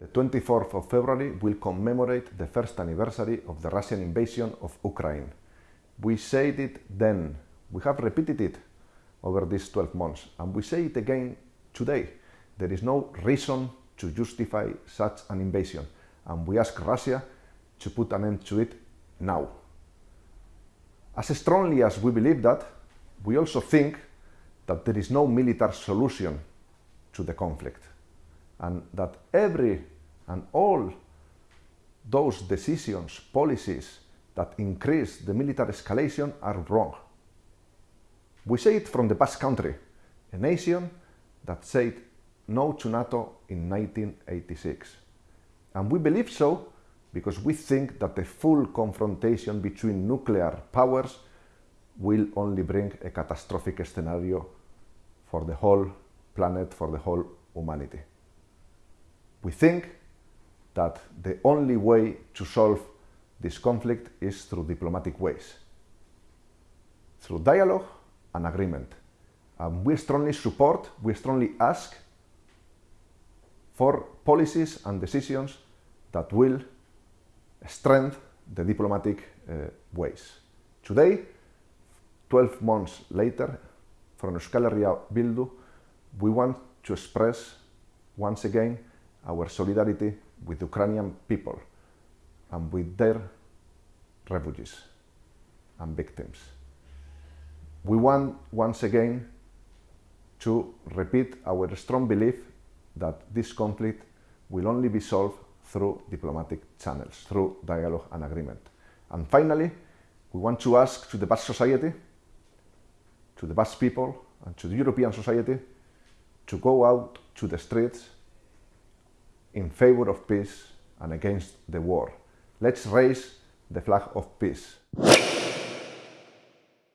The 24th of February will commemorate the first anniversary of the Russian invasion of Ukraine. We said it then, we have repeated it over these 12 months, and we say it again today. There is no reason to justify such an invasion, and we ask Russia to put an end to it now. As strongly as we believe that, we also think that there is no military solution to the conflict and that every and all those decisions, policies that increase the military escalation are wrong. We say it from the Basque Country, a nation that said no to NATO in 1986. And we believe so because we think that the full confrontation between nuclear powers will only bring a catastrophic scenario for the whole planet, for the whole humanity. We think that the only way to solve this conflict is through diplomatic ways, through dialogue and agreement. And we strongly support, we strongly ask for policies and decisions that will strengthen the diplomatic uh, ways. Today, 12 months later, from Euskal Herria Bildu, we want to express once again our solidarity with the Ukrainian people and with their refugees and victims. We want once again to repeat our strong belief that this conflict will only be solved through diplomatic channels, through dialogue and agreement. And finally, we want to ask to the Basque society, to the Basque people, and to the European society to go out to the streets in favor of peace and against the war. Let's raise the flag of peace.